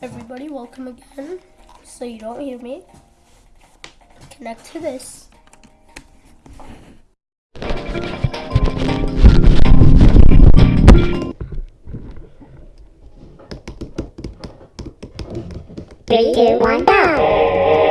Everybody, welcome again. So you don't hear me. Connect to this. Three, two, one, go!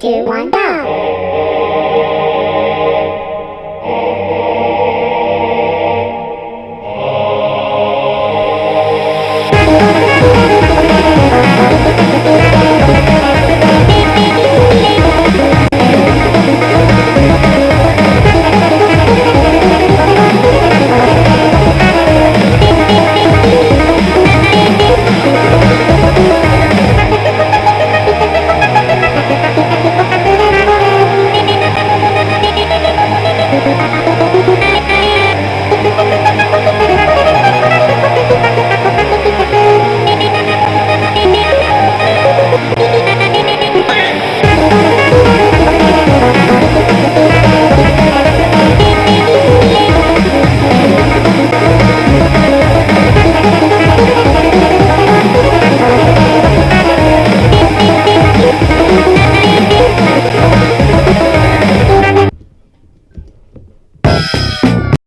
three, two, one, go!